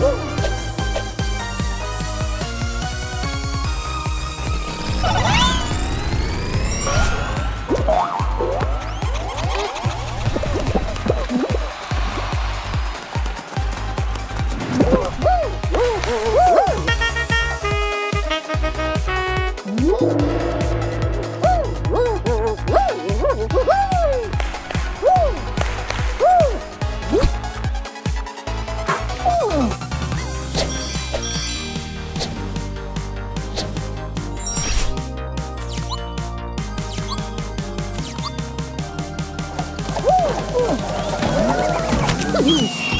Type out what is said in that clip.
Woo! Ooh.